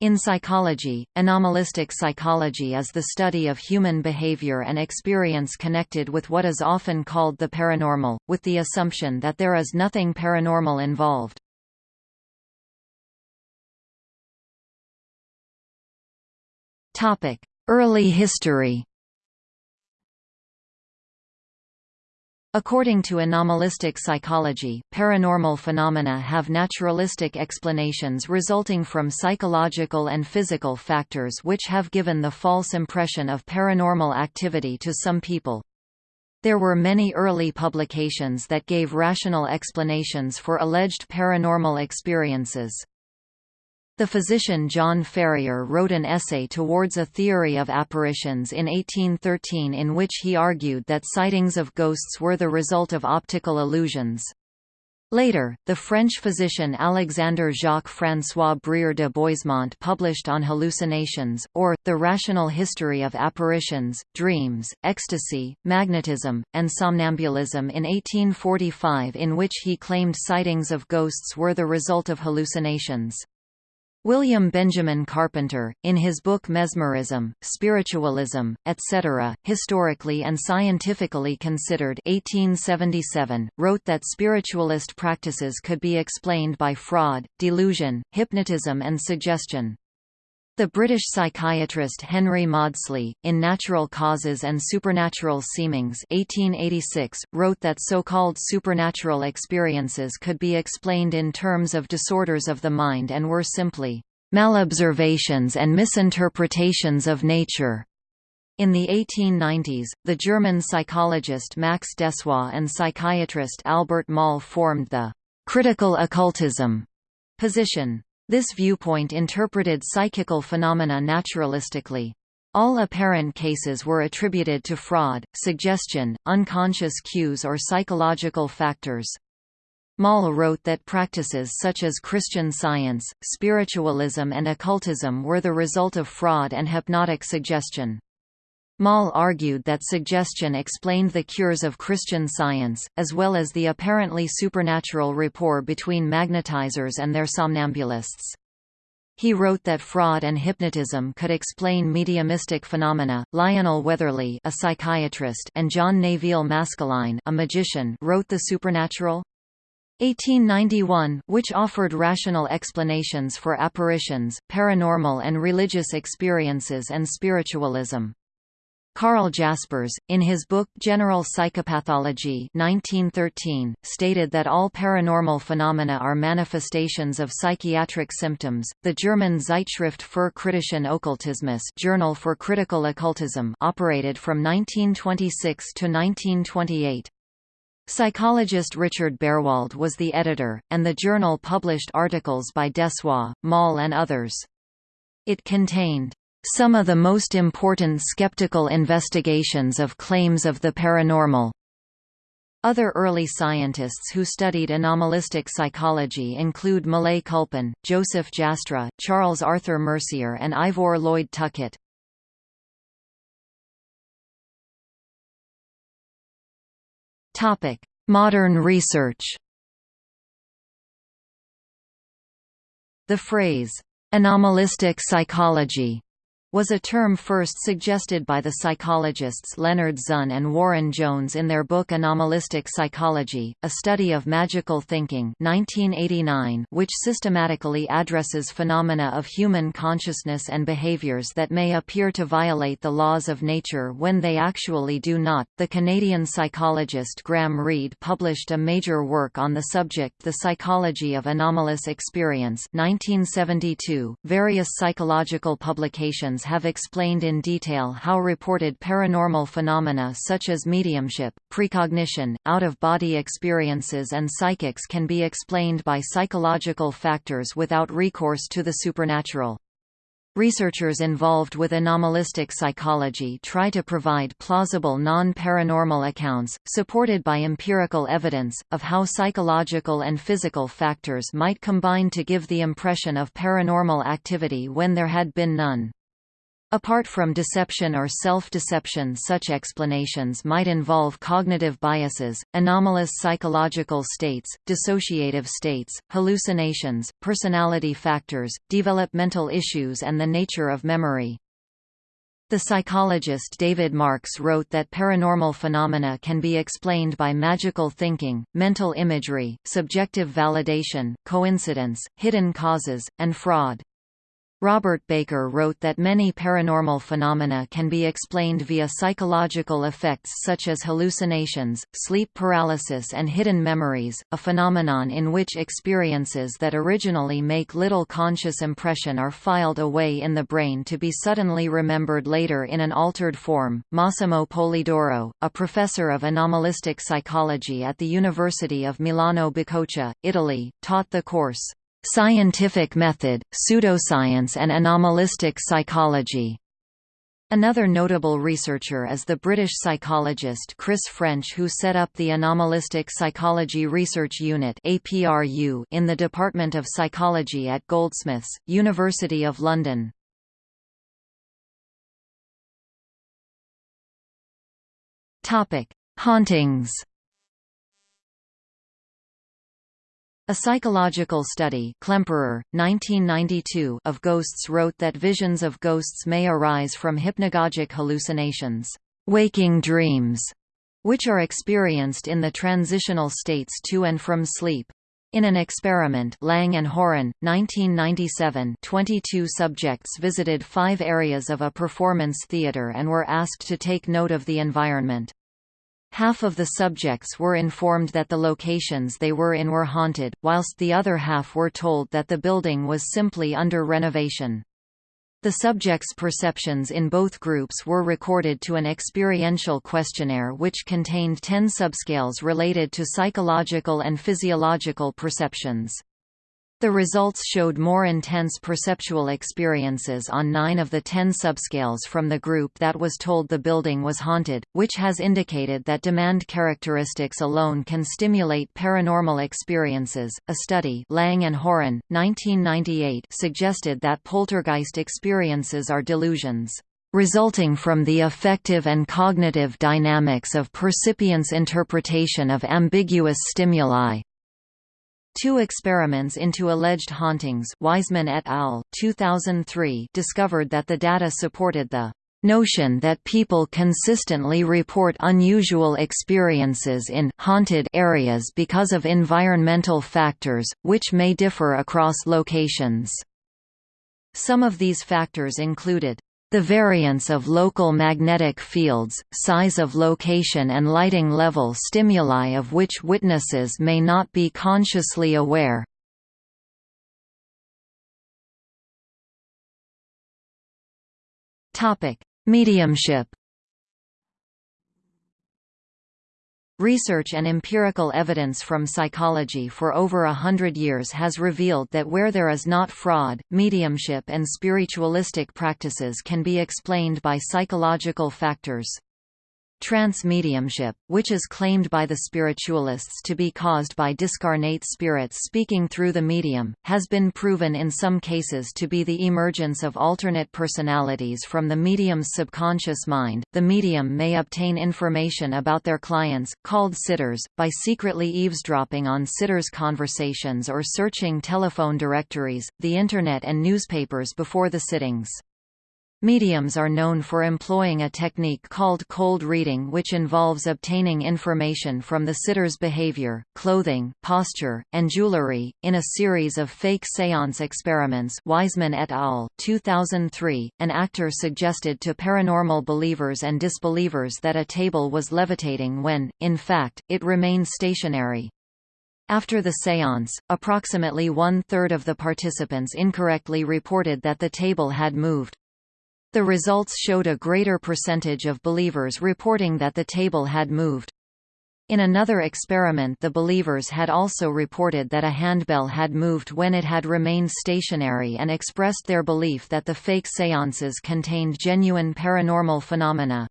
In psychology, anomalistic psychology is the study of human behavior and experience connected with what is often called the paranormal, with the assumption that there is nothing paranormal involved. Early history According to anomalistic psychology, paranormal phenomena have naturalistic explanations resulting from psychological and physical factors which have given the false impression of paranormal activity to some people. There were many early publications that gave rational explanations for alleged paranormal experiences. The physician John Ferrier wrote an essay towards a theory of apparitions in 1813 in which he argued that sightings of ghosts were the result of optical illusions. Later, the French physician Alexandre Jacques-François Brière de Boismont published on hallucinations, or, the rational history of apparitions, dreams, ecstasy, magnetism, and somnambulism in 1845 in which he claimed sightings of ghosts were the result of hallucinations. William Benjamin Carpenter, in his book Mesmerism, Spiritualism, etc., Historically and Scientifically Considered 1877, wrote that spiritualist practices could be explained by fraud, delusion, hypnotism and suggestion. The British psychiatrist Henry Maudsley, in Natural Causes and Supernatural Seemings 1886, wrote that so-called supernatural experiences could be explained in terms of disorders of the mind and were simply malobservations and misinterpretations of nature. In the 1890s, the German psychologist Max Dessoir and psychiatrist Albert Moll formed the critical occultism position. This viewpoint interpreted psychical phenomena naturalistically. All apparent cases were attributed to fraud, suggestion, unconscious cues or psychological factors. Moll wrote that practices such as Christian science, spiritualism and occultism were the result of fraud and hypnotic suggestion. Moll argued that suggestion explained the cures of Christian science, as well as the apparently supernatural rapport between magnetizers and their somnambulists. He wrote that fraud and hypnotism could explain mediumistic phenomena. Lionel Weatherly, a psychiatrist, and John Neville Maskelyne, a magician, wrote The Supernatural 1891, which offered rational explanations for apparitions, paranormal and religious experiences and spiritualism. Carl Jaspers, in his book General Psychopathology 1913, stated that all paranormal phenomena are manifestations of psychiatric symptoms. The German Zeitschrift für kritischen Okkultismus Journal for Critical Occultism operated from 1926 to 1928. Psychologist Richard Berwald was the editor, and the journal published articles by Dessoir, Moll and others. It contained some of the most important skeptical investigations of claims of the paranormal. Other early scientists who studied anomalistic psychology include Millais Culpin, Joseph Jastrow, Charles Arthur Mercier and Ivor Lloyd Tuckett. Modern research The phrase, "...anomalistic psychology", was a term first suggested by the psychologists Leonard Zusne and Warren Jones in their book Anomalistic Psychology, A Study of Magical Thinking 1989, which systematically addresses phenomena of human consciousness and behaviors that may appear to violate the laws of nature when they actually do not. The Canadian psychologist Graham Reed published a major work on the subject The Psychology of Anomalous Experience 1972. Various psychological publications have explained in detail how reported paranormal phenomena such as mediumship, precognition, out-of-body experiences and psychics can be explained by psychological factors without recourse to the supernatural. Researchers involved with anomalistic psychology try to provide plausible non-paranormal accounts, supported by empirical evidence, of how psychological and physical factors might combine to give the impression of paranormal activity when there had been none. Apart from deception or self-deception such explanations might involve cognitive biases, anomalous psychological states, dissociative states, hallucinations, personality factors, developmental issues and the nature of memory. The psychologist David Marks wrote that paranormal phenomena can be explained by magical thinking, mental imagery, subjective validation, coincidence, hidden causes, and fraud. Robert Baker wrote that many paranormal phenomena can be explained via psychological effects such as hallucinations, sleep paralysis and hidden memories, a phenomenon in which experiences that originally make little conscious impression are filed away in the brain to be suddenly remembered later in an altered form. Massimo Polidoro, a professor of anomalistic psychology at the University of Milano Bicocca, Italy, taught the course Scientific method, pseudoscience and anomalistic psychology. Another notable researcher is the British psychologist Chris French who set up the Anomalistic Psychology Research Unit in the Department of Psychology at Goldsmiths, University of London. Hauntings A psychological study Klemperer, 1992, of ghosts wrote that visions of ghosts may arise from hypnagogic hallucinations waking dreams", which are experienced in the transitional states to and from sleep. In an experiment Lang and Houran, 1997 22 subjects visited five areas of a performance theater and were asked to take note of the environment. Half of the subjects were informed that the locations they were in were haunted, whilst the other half were told that the building was simply under renovation. The subjects' perceptions in both groups were recorded to an experiential questionnaire which contained 10 subscales related to psychological and physiological perceptions. The results showed more intense perceptual experiences on nine of the ten subscales from the group that was told the building was haunted, which has indicated that demand characteristics alone can stimulate paranormal experiences. A study Lang and Houran, 1998 suggested that poltergeist experiences are delusions resulting from the affective and cognitive dynamics of percipient's interpretation of ambiguous stimuli, Two experiments into alleged hauntings Wiseman et al. 2003 discovered that the data supported the notion that people consistently report unusual experiences in haunted areas because of environmental factors, which may differ across locations. Some of these factors included the variance of local magnetic fields, size of location and lighting level stimuli of which witnesses may not be consciously aware. Mediumship Research and empirical evidence from psychology for over a hundred years has revealed that where there is not fraud, mediumship and spiritualistic practices can be explained by psychological factors. Trance mediumship, which is claimed by the spiritualists to be caused by discarnate spirits speaking through the medium, has been proven in some cases to be the emergence of alternate personalities from the medium's subconscious mind. The medium may obtain information about their clients, called sitters, by secretly eavesdropping on sitters' conversations or searching telephone directories, the Internet and newspapers before the sittings. Mediums are known for employing a technique called cold reading which involves obtaining information from the sitter's behavior, clothing, posture, and jewelry. In a series of fake seance experiments Wiseman et al. 2003, an actor suggested to paranormal believers and disbelievers that a table was levitating when, in fact, it remained stationary. After the séance, approximately one-third of the participants incorrectly reported that the table had moved. The results showed a greater percentage of believers reporting that the table had moved. In another experiment the believers had also reported that a handbell had moved when it had remained stationary and expressed their belief that the fake séances contained genuine paranormal phenomena.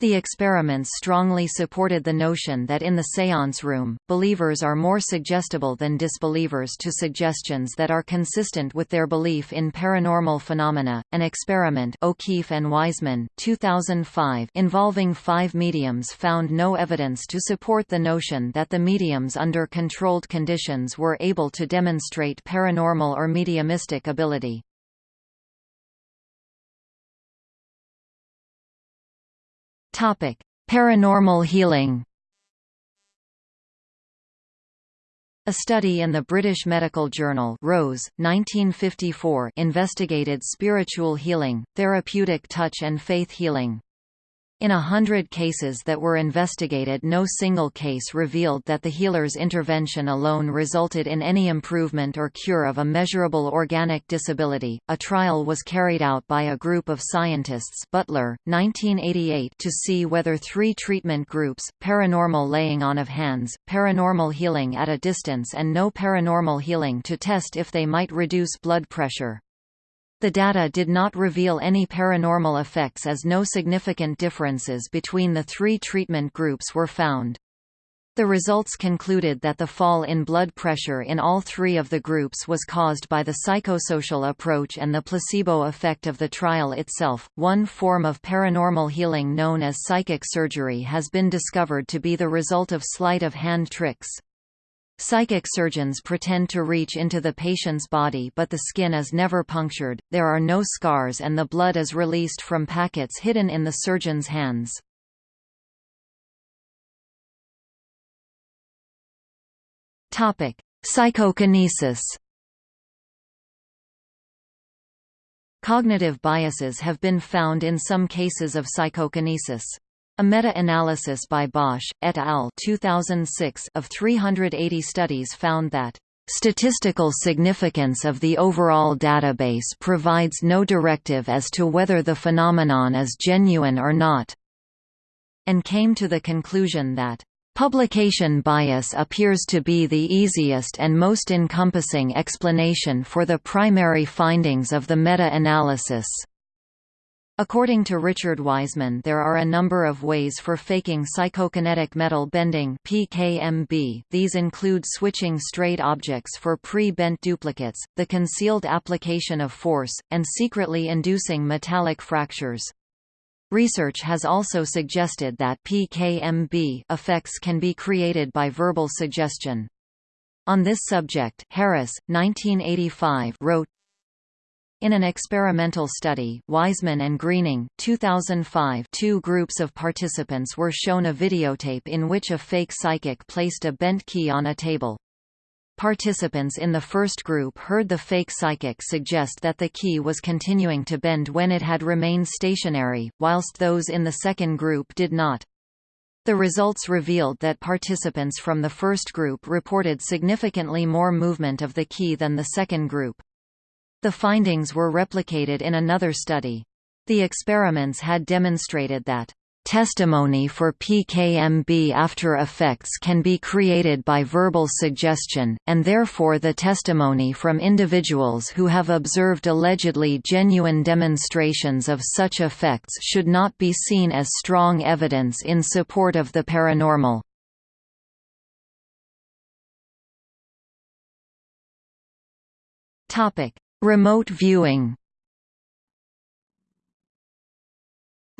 The experiments strongly supported the notion that in the séance room, believers are more suggestible than disbelievers to suggestions that are consistent with their belief in paranormal phenomena. An experiment O'Keeffe and Wiseman, 2005, involving five mediums found no evidence to support the notion that the mediums under controlled conditions were able to demonstrate paranormal or mediumistic ability. Topic: Paranormal healing. A study in the British Medical Journal Rose, 1954 investigated spiritual healing, therapeutic touch and faith healing. In a hundred cases that were investigated no single case revealed that the healer's intervention alone resulted in any improvement or cure of a measurable organic disability. A trial was carried out by a group of scientists Butler, 1988 to see whether three treatment groups, paranormal laying on of hands, paranormal healing at a distance and no paranormal healing to test if they might reduce blood pressure. The data did not reveal any paranormal effects as no significant differences between the three treatment groups were found. The results concluded that the fall in blood pressure in all three of the groups was caused by the psychosocial approach and the placebo effect of the trial itself. One form of paranormal healing known as psychic surgery has been discovered to be the result of sleight of hand tricks. Psychic surgeons pretend to reach into the patient's body but the skin is never punctured, there are no scars and the blood is released from packets hidden in the surgeon's hands. Psychokinesis Cognitive biases have been found in some cases of psychokinesis. A meta-analysis by Bosch, et al. 2006 of 380 studies found that Statistical significance of the overall database provides no directive as to whether the phenomenon is genuine or not, and came to the conclusion that Publication bias appears to be the easiest and most encompassing explanation for the primary findings of the meta-analysis. According to Richard Wiseman there are a number of ways for faking psychokinetic metal bending PKMB. These include switching straight objects for pre-bent duplicates, the concealed application of force, and secretly inducing metallic fractures. Research has also suggested that PKMB effects can be created by verbal suggestion. On this subject, Harris, 1985, wrote, in an experimental study, Wiseman and Greening 2005, two groups of participants were shown a videotape in which a fake psychic placed a bent key on a table. Participants in the first group heard the fake psychic suggest that the key was continuing to bend when it had remained stationary, whilst those in the second group did not. The results revealed that participants from the first group reported significantly more movement of the key than the second group. The findings were replicated in another study. The experiments had demonstrated that Testimony for PKMB after effects can be created by verbal suggestion, and therefore the testimony from individuals who have observed allegedly genuine demonstrations of such effects should not be seen as strong evidence in support of the paranormal. Remote viewing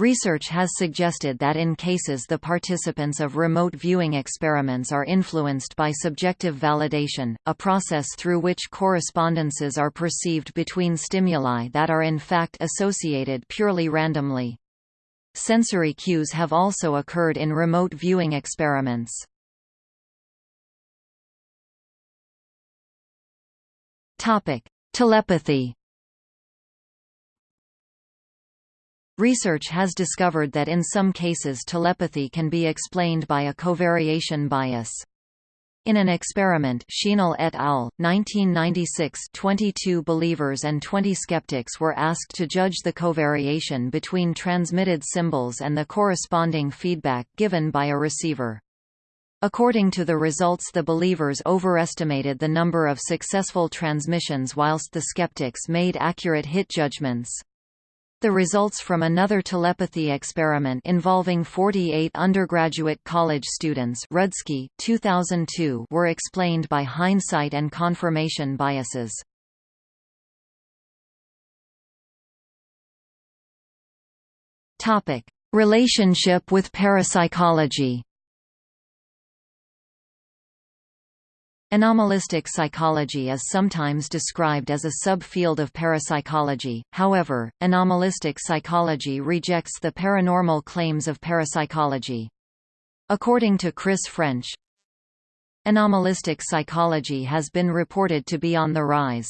Research has suggested that in cases the participants of remote viewing experiments are influenced by subjective validation, a process through which correspondences are perceived between stimuli that are in fact associated purely randomly. Sensory cues have also occurred in remote viewing experiments. Telepathy Research has discovered that in some cases telepathy can be explained by a covariation bias. In an experiment Schienle et al., 1996 22 believers and 20 skeptics were asked to judge the covariation between transmitted symbols and the corresponding feedback given by a receiver. According to the results the believers overestimated the number of successful transmissions whilst the skeptics made accurate hit judgments. The results from another telepathy experiment involving 48 undergraduate college students Rudski, 2002 were explained by hindsight and confirmation biases. Relationship with parapsychology Anomalistic psychology is sometimes described as a subfield of parapsychology, however, anomalistic psychology rejects the paranormal claims of parapsychology. According to Chris French, anomalistic psychology has been reported to be on the rise.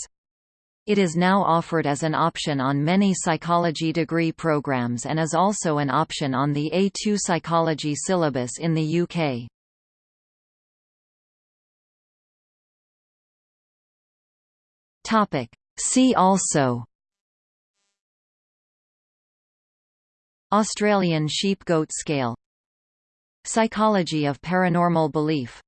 It is now offered as an option on many psychology degree programs and is also an option on the A2 psychology syllabus in the UK. Topic. See also Australian sheep-goat scale Psychology of paranormal belief